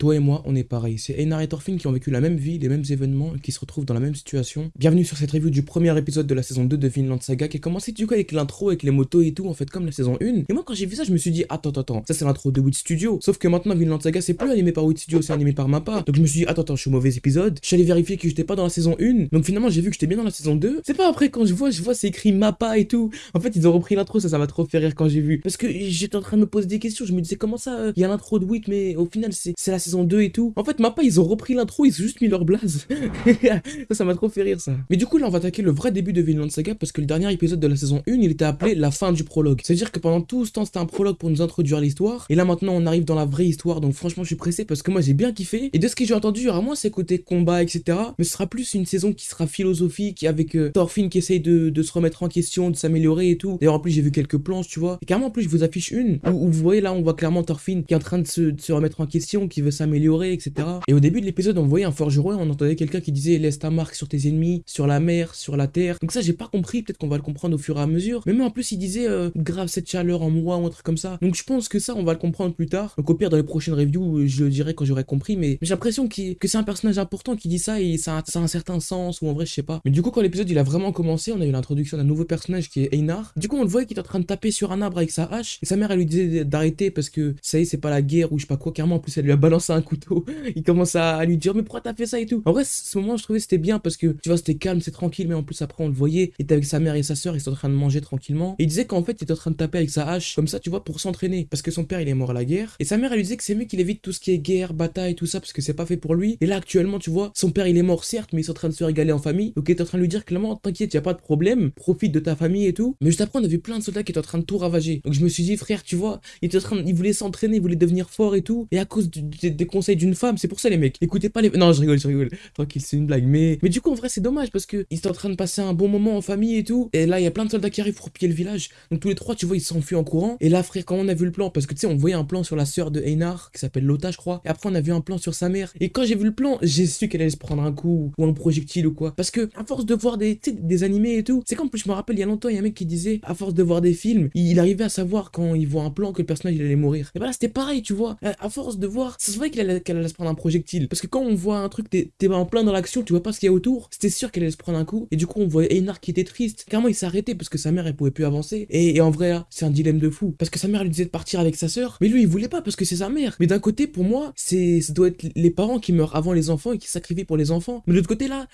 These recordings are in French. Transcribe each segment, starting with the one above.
Toi et moi, on est pareil. C'est Einar et Thorfinn qui ont vécu la même vie, les mêmes événements, qui se retrouvent dans la même situation. Bienvenue sur cette review du premier épisode de la saison 2 de Vinland Saga, qui a commencé du coup avec l'intro, avec les motos et tout, en fait, comme la saison 1. Et moi, quand j'ai vu ça, je me suis dit, attends, attends, ça c'est l'intro de Wit Studio. Sauf que maintenant, Vinland Saga, c'est plus animé par Wit Studio, c'est animé par Mappa. Donc je me suis dit, attends, attends, je suis au mauvais épisode. Je suis allé vérifier que j'étais pas dans la saison 1. Donc finalement, j'ai vu que j'étais bien dans la saison 2. C'est pas après, quand je vois, je vois, c'est écrit Mappa et tout. En fait, ils ont repris l'intro, ça, ça m'a trop fait rire quand j'ai vu. Parce que j'étais en train de me poser des questions. Je me disais, comment ça, euh, il y a l'intro de Wit, mais au final, c'est la saison 2 et tout. En fait, Mappa, ils ont repris l'intro, ils ont juste mis leur blaze. ça, ça m'a trop fait rire, ça. Mais du coup, là, on va attaquer le vrai début de Vinland Saga parce que le dernier épisode de la saison 1, il était appelé la fin du prologue. C'est-à-dire que pendant tout ce temps, c'était un prologue pour nous introduire l'histoire. Et là, maintenant, on arrive dans la vraie histoire. Donc, franchement, je suis pressé parce que moi, j'ai bien kiffé. Et de ce que j'ai entendu, aura moins ces côtés combat, etc. Mais ce sera plus une saison qui sera philosophique avec euh, Thorfinn qui essaye de, de, se remettre en question, de s'améliorer et tout. D'ailleurs, en plus, j'ai vu quelques planches, tu vois. Et carrément, en plus, je vous affiche une où, vous voyez là, on voit clairement Thorfinn qui est en train de se, de se remettre en question, qui veut s'améliorer, etc. Et au début de l'épisode, on voyait un forgeron, on entendait quelqu'un qui disait laisse ta marque sur tes ennemis, sur la mer, sur la terre. Donc ça, j'ai pas compris, peut-être qu'on va le comprendre au fur et à mesure. Mais même en plus, il disait euh, grave cette chaleur en moi ou un truc comme ça. Donc je pense que ça, on va le comprendre plus tard. Donc au pire, dans les prochaines reviews, je le dirai quand j'aurai compris. Mais j'ai l'impression que c'est un personnage important qui dit ça et ça a, un certain sens ou en vrai, je sais pas. Mais du coup, quand l'épisode il a vraiment commencé, on a eu l'introduction d'un nouveau personnage qui est Einar. Du coup, on le voyait qu'il est en train de taper sur un arbre avec sa hache. Et sa mère, elle lui disait d'arrêter parce que ça y est, c'est pas la guerre ou je sais pas quoi. Carrément, en plus, elle lui a balancé un couteau. il commence à, lui dire, mais pourquoi t'as fait ça et tout. En vrai, ce moment, je trouvais c'était bien parce que tu vois, c'était calme, c'est tranquille, mais en plus, après, on le voyait. Il était avec sa mère et sa soeur, ils sont en train de manger tranquillement. Et il disait qu'en fait, il était en train de taper avec sa hache, comme ça, tu vois, pour s'entraîner. Parce que son père, il est mort à la guerre. Et sa mère, elle lui disait que c'est mieux qu'il évite tout ce qui est guerre, bataille, tout ça, parce que c'est pas fait pour lui. Et là, actuellement, tu vois, son père, il est mort, certes, mais il est en train de se régaler en famille. Donc, il est en train de lui dire clairement, t'inquiète, y a pas de problème, profite de ta famille et tout. Mais juste après, on a vu plein de soldats qui étaient en train de tout ravager. Donc, je me suis dit, frère, tu vois, il était en train, il voulait s'entraîner, il voulait devenir fort et tout. Et à cause des conseils d'une femme, c'est pour ça, les mecs. Écoutez pas les. Non, je rigole, je rigole. Tranquille, c'est une blague. Mais, mais du coup, en vrai, c'est dommage parce que ils étaient en train de passer un bon moment en famille et tout. Et là, il y a plein de soldats qui arrivent pour piller le village. Donc, tous les trois, tu vois, ils s'enfuient en courant. Et là, frère, quand on a vu le plan, parce que tu sais, on voyait un plan sur la sœur de Einar qui s'appelle Lota, je crois. Et après, on a vu un plan sur sa mère. Et quand j'ai vu le plan, j'ai su qu'elle allait se prendre un coup ou un projectile ou quoi. Parce que, à force de voir des, des animés et tout, c'est comme je me rappelle, il y a longtemps, il y a un mec qui disait, à force de voir des films, il, arrivait à savoir quand il voit un plan que le personnage il allait mourir. Et voilà, c'était pareil, tu vois. À, force de voir, ça se qu'elle allait, se prendre un projectile. Parce que quand on voit un truc, t'es en plein dans l'action, tu vois pas ce qu'il y a autour, c'était sûr qu'elle allait se prendre un coup. Et du coup, on voyait Einar qui était triste. Carrément, il s'arrêtait parce que sa mère, elle pouvait plus avancer. Et, en vrai, c'est un dilemme de fou. Parce que sa mère lui disait de partir avec sa sœur. Mais lui, il voulait pas parce que c'est sa mère. Mais d'un côté, pour moi, c'est ça doit être les parents qui meurent avant les enfants et qui sacrifient pour les enfants. Mais de l'autre côté, là,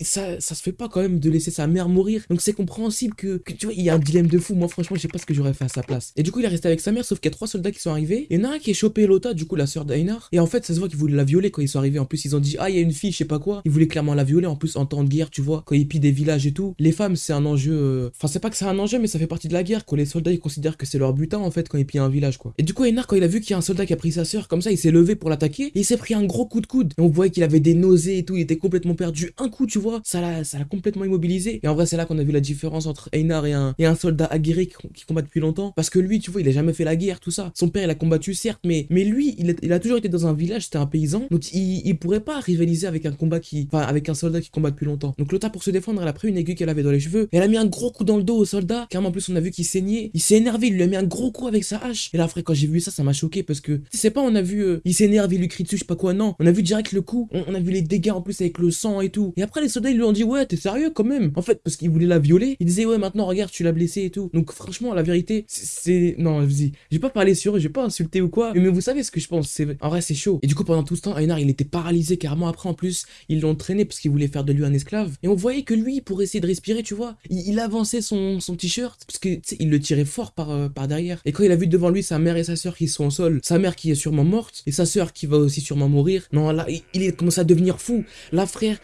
ça, ça se fait pas quand même de laisser sa mère mourir. Donc c'est compréhensible que, tu vois, il y a un dilemme de fou. Moi, franchement, je sais pas ce que j'aurais fait à sa place. Et du coup, il est resté avec sa mère, sauf qu'il y a trois soldats qui sont arrivés. Il y en un qui est chopé Lota, du coup, la sœur d'Einar. Et en fait, ça se voit qu'ils voulaient la violer quand ils sont arrivés. En plus, ils ont dit, ah, il y a une fille, je sais pas quoi. Ils voulaient clairement la violer. En plus, en temps de guerre, tu vois, quand ils pillent des villages et tout. Les femmes, c'est un enjeu. Euh, enfin, c'est pas que c'est un enjeu, mais ça fait partie de la guerre. Quoi. Les soldats, ils considèrent que c'est leur butin, en fait, quand ils pillent un village, quoi. Et du coup, Einar, quand il a vu qu'il y a un soldat qui a pris sa sœur, comme ça, il s'est levé pour l'attaquer. Il s'est pris un gros coup de coude. Et on voyait qu'il avait des nausées et tout. Il était complètement perdu. Un coup, tu vois, ça l'a, complètement immobilisé. Et en vrai, c'est là qu'on a vu la différence entre Einar et un, et un soldat aguerri qui, combat depuis longtemps. Parce que lui, tu vois, il a jamais fait la guerre, tout ça. Son père, il a combattu, certes, mais, mais lui, il a, toujours été dans un village, c'était un paysan. Donc, il, il pourrait pas rivaliser avec un combat qui, enfin, avec un soldat qui combat depuis longtemps. Donc, Lota, pour se défendre, elle a pris une aiguille qu'elle avait dans les cheveux. Et elle a mis un gros coup dans le dos au soldat. Car en plus, on a vu qu'il saignait. Il s'est énervé, il lui a mis un gros coup avec sa hache. Et là, après, quand j'ai vu ça, ça m'a choqué parce que, sais pas, on a vu, euh, il s'énerve, il lui crie dessus, je sais pas quoi, non. On a vu direct le coup. On, a vu les dégâts en plus avec le sang et tout. Et après, les soldats, ils lui ont dit, ouais, t'es sérieux quand même. En fait, parce qu'il voulait la violer. Il disait, ouais, maintenant, regarde, tu l'as blessé et tout. Donc, franchement, la vérité, c'est. Non, vas-y. J'ai pas parlé sur j'ai pas insulté ou quoi. Mais vous savez ce que je pense. En vrai, c'est chaud. Et du coup, pendant tout ce temps, Einar, il était paralysé carrément. Après, en plus, ils l'ont traîné parce qu'il voulait faire de lui un esclave. Et on voyait que lui, pour essayer de respirer, tu vois, il, avançait son, son t-shirt parce que, il le tirait fort par, euh, par derrière. Et quand il a vu devant lui sa mère et sa soeur qui sont au sol, sa mère qui est sûrement morte et sa soeur qui va aussi sûrement mourir. Non, là, il, il commencé à devenir fou. Là, frère,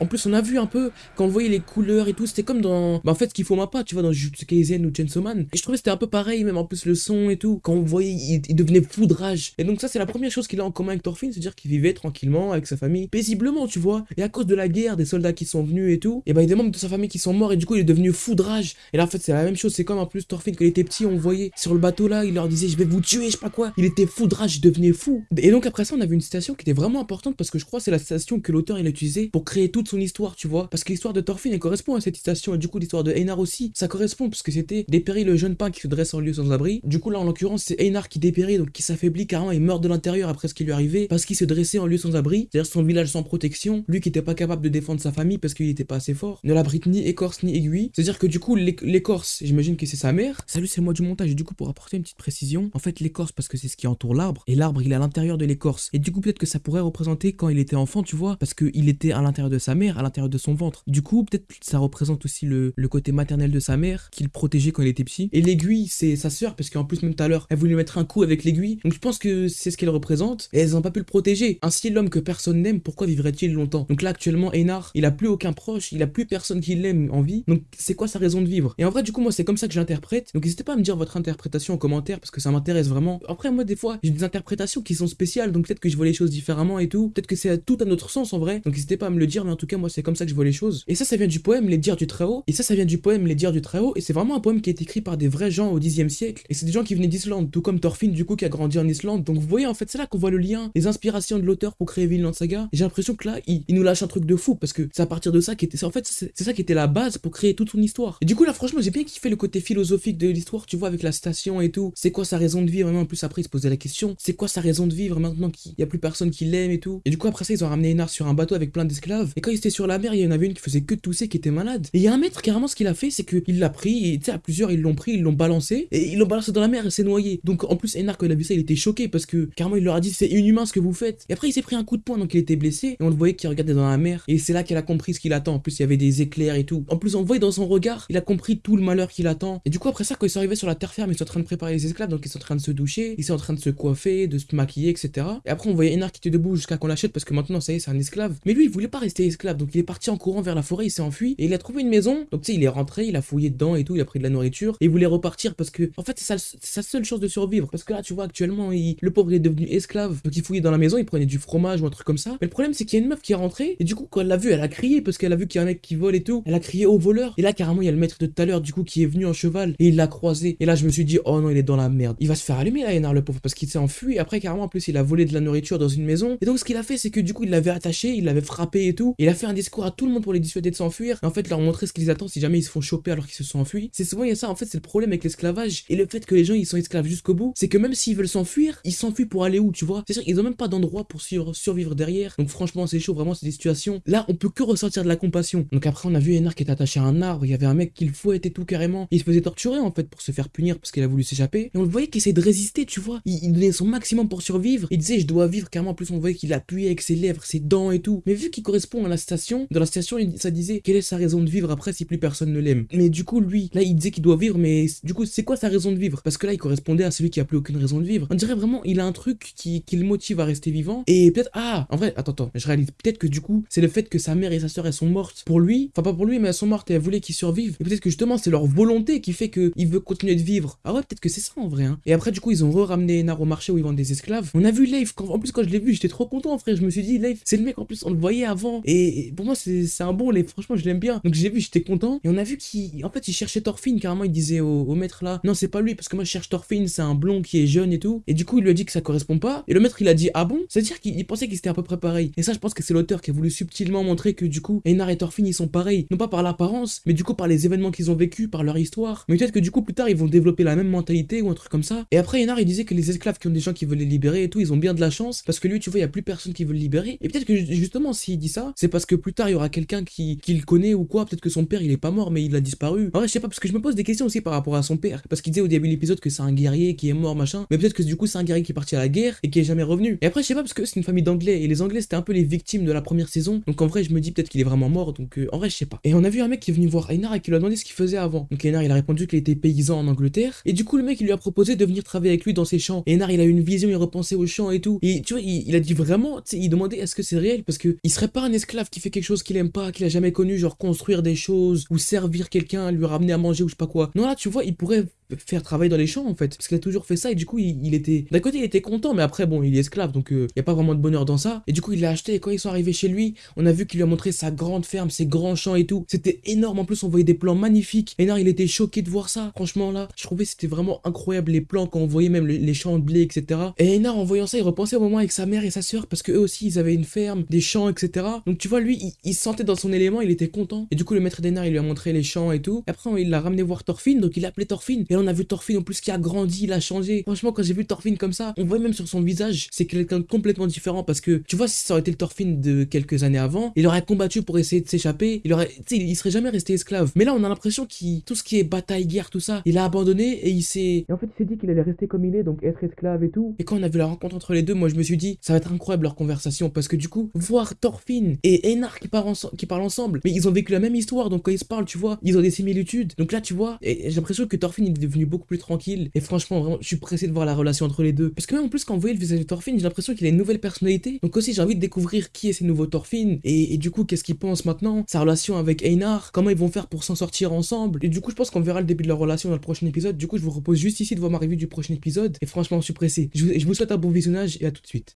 en plus, on a vu un peu quand on voyait les couleurs et tout, c'était comme dans, bah, en fait, ce qu'il faut pas, tu vois, dans Jujutsu Kaisen ou Chainsaw Man. Et je trouvais c'était un peu pareil, même en plus le son et tout. Quand on voyait, il, devenait fou de rage. Et donc ça, c'est la première chose qu'il a en commun avec Thorfinn, c'est-à-dire qu'il vivait tranquillement avec sa famille, paisiblement, tu vois. Et à cause de la guerre, des soldats qui sont venus et tout, et bah il y a des membres de sa famille qui sont morts et du coup il est devenu fou de rage. Et là en fait c'est la même chose, c'est comme en plus Thorfinn quand il était petit, on voyait sur le bateau là, il leur disait je vais vous tuer, je sais pas quoi. Il était fou de rage, il devenait fou. Et donc après ça, on a vu une citation qui était vraiment importante parce que je crois c'est la citation que l'auteur il a utilisée pour créer toute son histoire, tu vois. Parce que l'histoire de Thorfinn elle correspond à cette citation et du coup l'histoire de Einar aussi, ça correspond parce que c'était dépérit le jeune pain qui se dresse en lieu sans abri. Du coup là en l'occurrence c'est Einar qui dépérit donc qui s'affaiblit carrément, il meurt de l'intérieur après après ce qui lui arrivait, parce qu'il se dressait en lieu sans abri, c'est-à-dire son village sans protection, lui qui était pas capable de défendre sa famille parce qu'il était pas assez fort, ne l'abrite ni écorce ni aiguille. C'est-à-dire que du coup, l'écorce, j'imagine que c'est sa mère. Salut, c'est moi du montage. Et du coup, pour apporter une petite précision, en fait, l'écorce, parce que c'est ce qui entoure l'arbre, et l'arbre, il est à l'intérieur de l'écorce. Et du coup, peut-être que ça pourrait représenter quand il était enfant, tu vois, parce qu'il était à l'intérieur de sa mère, à l'intérieur de son ventre. Du coup, peut-être ça représente aussi le, le côté maternel de sa mère, qu'il protégeait quand il était petit. Et l'aiguille, c'est sa sœur, parce qu'en plus, même tout à l'heure, elle voulait lui mettre un coup avec l'aiguille. Donc je pense que c'est ce qu'elle représente, et elles n'ont pas pu le protéger. Ainsi, l'homme que personne n'aime, pourquoi vivrait-il longtemps? Donc là, actuellement, Einar, il a plus aucun proche, il a plus personne qui l'aime en vie. Donc c'est quoi sa raison de vivre? Et en vrai, du coup, moi, c'est comme ça que j'interprète. Donc n'hésitez pas à me dire votre interprétation en commentaire, parce que ça m'intéresse vraiment. Après, moi, des fois, j'ai des interprétations qui sont spéciales, donc peut-être que je vois les choses différemment et tout. Peut-être que c'est tout à notre sens en vrai. Donc n'hésitez pas à me le dire, mais en tout cas, moi, c'est comme ça que je vois les choses. Et ça, ça vient du poème Les Dires du Très-Haut. Et ça, ça vient du poème Les Dires du Très-Haut. Et c'est vraiment un poème qui est écrit par des vrais gens au 10 siècle. Et c'est des gens qui venaient d'Islande, tout comme Thorfinn, du coup, qui a grandi en Islande. Donc vous voyez, en fait, c'est là qu'on le lien, les inspirations de l'auteur pour créer Vinland Saga. J'ai l'impression que là, il, nous lâche un truc de fou parce que c'est à partir de ça qui était. En fait, c'est ça qui était la base pour créer toute son histoire. Et du coup, là, franchement, j'ai bien kiffé le côté philosophique de l'histoire, tu vois, avec la station et tout. C'est quoi sa raison de vivre? Vraiment, en plus, après, il se posait la question c'est quoi sa raison de vivre maintenant qu'il y a plus personne qui l'aime et tout? Et du coup, après ça, ils ont ramené Enar sur un bateau avec plein d'esclaves. Et quand il était sur la mer, il y en avait une qui faisait que tousser, qui était malade. Et il y a un maître, carrément, ce qu'il a fait, c'est qu'il l'a pris, et tu sais, à plusieurs, ils l'ont pris, ils l'ont balancé, et ils l'ont balancé dans la mer, et s'est noyé. Donc, en plus, Enar, quand il a vu ça, il était choqué parce que carrément, il leur a dit c'est inhumain ce que vous faites. Et après, il s'est pris un coup de poing, donc il était blessé, et on le voyait qu'il regardait dans la mer. Et c'est là qu'elle a compris ce qu'il attend. En plus, il y avait des éclairs et tout. En plus, on voyait dans son regard, il a compris tout le malheur qu'il attend. Et du coup, après ça, quand ils sont arrivés sur la terre ferme, ils sont en train de préparer les esclaves, donc ils sont en train de se doucher, ils sont en train de se coiffer, de se maquiller, etc. Et après, on voyait Enar qui était debout jusqu'à qu'on l'achète parce que maintenant, ça y est, c'est un esclave. Mais lui, il voulait pas rester esclave, donc il est parti en courant vers la forêt, il s'est enfui et il a trouvé une maison. Donc, tu sais, il est rentré, il a fouillé dedans et tout, il a pris de la nourriture et il voulait repartir parce que, en fait, c'est sa seule chance de survivre. Parce que là, tu vois, actuellement, le pauvre est devenu esclave, donc il fouillait dans la maison, il prenait du fromage ou un truc comme ça. Mais le problème, c'est qu'il y a une meuf qui est rentrée et du coup, quand elle l'a vu, elle a crié parce qu'elle a vu qu'il y a un mec qui vole et tout. Elle a crié au voleur. Et là, carrément, il y a le maître de tout à l'heure, du coup, qui est venu en cheval et il l'a croisé. Et là, je me suis dit, oh non, il est dans la merde. Il va se faire allumer là, Enar, le pauvre, parce qu'il s'est enfui. Après, carrément, en plus, il a volé de la nourriture dans une maison. Et donc, ce qu'il a fait, c'est que du coup, il l'avait attaché, il l'avait frappé et tout. il a fait un discours à tout le monde pour les dissuader de s'enfuir. Et en fait, leur montrer ce qu'ils attendent si jamais ils se font choper alors qu'ils se sont enfuis. C'est souvent, il y a ça, en fait, c'est le problème avec l'esclavage. Et le fait que les gens, ils sont esclaves jusqu'au bout, c'est que même s'ils veulent s'enfuir, ils s'enfuient pour aller où, tu vois. C'est sûr, ils ont même pas d'endroit pour survivre derrière. Donc, franchement, c'est chaud, vraiment, c'est des situations. Là, on peut que ressortir de la compassion. Donc, après, on a vu Enar qui était attaché à un arbre. Il y avait un mec qui le fouettait tout carrément. Il se faisait torturer, en fait, pour se faire punir parce qu'il a voulu s'échapper. Et on le voyait qu'il essayait de résister, tu vois. Il, donnait son maximum pour survivre. Il disait, je dois vivre carrément. plus, on voyait qu'il appuyait avec ses lèvres, ses dents et tout. Mais vu qu'il correspond à la station, dans la station, ça disait, quelle est sa raison de vivre après si plus personne ne l'aime? Mais du coup, lui, là, il disait qu'il doit vivre, mais du coup, c'est quoi sa raison de vivre? Parce que là, il correspondait à celui qui a plus aucune raison de vivre. On dirait vraiment, il a un truc qui, qui le motive à rester vivant. Et peut-être, ah, en vrai, attends, attends, je réalise. Peut-être que du coup, c'est le fait que sa mère et sa soeur, elles sont mortes pour lui. Enfin, pas pour lui, mais elles sont mortes et elles voulaient qu'il survive. Et peut-être que justement, c'est leur volonté qui fait qu'il veut continuer de vivre. Ah ouais, peut-être que c'est ça en vrai. Hein. Et après, du coup, ils ont re-ramené Enar au marché où ils vendent des esclaves. On a vu Leif. En plus, quand je l'ai vu, j'étais trop content, frère. Je me suis dit, Leif, c'est le mec en plus, on le voyait avant. Et, pour moi, c'est un bon Leif. Franchement, je l'aime bien. Donc j'ai vu, j'étais content. Et on a vu qu'il, en fait, il cherchait Thorfinn. Carrément, il disait au, maître là, non, c'est pas lui parce que moi, je cherche Thorfinn. C'est un blond qui est jeune et tout. Et du coup, il lui a dit que ça correspond pas. Et le maître, il a dit, ah bon? C'est-à-dire qu'il pensait qu'ils étaient à peu près pareil. Et ça, je pense que c'est l'auteur qui a voulu subtilement montrer que du coup, Einar et Thorfinn, ils sont pareils. Non pas par l'apparence, mais du coup, par les événements qu'ils ont vécu, par leur histoire. Mais peut-être que du coup, plus tard, ils vont développer la même mentalité ou un truc comme ça. Et après, Einar, il disait que les esclaves qui ont des gens qui veulent les libérer et tout, ils ont bien de la chance parce que lui, tu vois, il y a plus personne qui veut le libérer. Et peut-être que justement, s'il dit ça, c'est parce que plus tard, il y aura quelqu'un qui, qui le connaît ou quoi. Peut-être que son père, il est pas mort, mais il a disparu. En vrai, je sais pas, parce que je me pose des questions aussi par rapport à son père. Parce qu'il disait au début de l'épisode que c'est un guerrier qui est mort, machin. Mais peut-être que du coup, c'est un guerrier qui est parti à la guerre et qui est jamais revenu. Et après, je sais pas, parce que c'est une famille d'anglais et les anglais, c'était un peu les victimes de la première saison. Donc en vrai, je me dis peut-être qu'il est vraiment mort. Donc euh, en vrai, je sais pas. Et on a vu un mec qui est venu voir Einar et qui lui a demandé ce qu'il faisait avant. Donc Einar, il a répondu qu'il était paysan en Angleterre. Et du coup, le mec, il lui a proposé de venir travailler avec lui dans ses champs. Et Einar, il a eu une vision, il repensait aux champs et tout. Et tu vois, il, a dit vraiment, tu sais, il demandait est-ce que c'est réel? Parce que il serait pas un esclave qui fait quelque chose qu'il aime pas, qu'il a jamais connu, genre construire des choses ou servir quelqu'un, lui ramener à manger ou je sais pas quoi. Non là, tu vois, il pourrait faire travailler dans les champs en fait. Parce qu'il a toujours fait ça et du coup il, était d'un côté il était content mais après bon il est esclave donc euh, il y a pas vraiment de bonheur dans ça. Et du coup il l'a acheté et quand ils sont arrivés chez lui on a vu qu'il lui a montré sa grande ferme ses grands champs et tout. C'était énorme en plus on voyait des plans magnifiques. Enar il était choqué de voir ça. Franchement là je trouvais c'était vraiment incroyable les plans quand on voyait même les champs de blé etc et Enar en voyant ça il repensait au moment avec sa mère et sa soeur parce que eux aussi ils avaient une ferme des champs etc donc tu vois lui il, se sentait dans son élément il était content. Et du coup le maître d'Enar il lui a montré les champs et tout. Après il l'a ramené voir Thorfinn donc il l'a appelé Thorfinn. Et on a vu Thorfinn en plus qui a grandi, il a changé. Franchement, quand j'ai vu Thorfinn comme ça, on voit même sur son visage, c'est quelqu'un de complètement différent parce que tu vois, si ça aurait été le Thorfinn de quelques années avant, il aurait combattu pour essayer de s'échapper, il aurait, tu sais, il serait jamais resté esclave. Mais là, on a l'impression qu'il, tout ce qui est bataille, guerre, tout ça, il a abandonné et il s'est, en fait, il s'est dit qu'il allait rester comme il est, donc être esclave et tout. Et quand on a vu la rencontre entre les deux, moi, je me suis dit, ça va être incroyable leur conversation parce que du coup, voir Thorfinn et Einar qui parlent, qui parlent ensemble, mais ils ont vécu la même histoire, donc quand ils se parlent, tu vois, ils ont des similitudes. Donc là, tu vois, j'ai l'impression que Thorfinn est devenu beaucoup plus tranquille. Et franchement, vraiment, je suis pressé de voir la relation entre les deux. Parce que même en plus, quand vous voyez le visage de Thorfinn, j'ai l'impression qu'il a une nouvelle personnalité. Donc aussi, j'ai envie de découvrir qui est ces nouveaux Thorfinn et, du coup, qu'est-ce qu'il pense maintenant, sa relation avec Einar, comment ils vont faire pour s'en sortir ensemble? Et du coup, je pense qu'on verra le début de leur relation dans le prochain épisode. Du coup, je vous repose juste ici de voir ma revue du prochain épisode. Et franchement, je suis pressé. Je vous souhaite un bon visionnage et à tout de suite.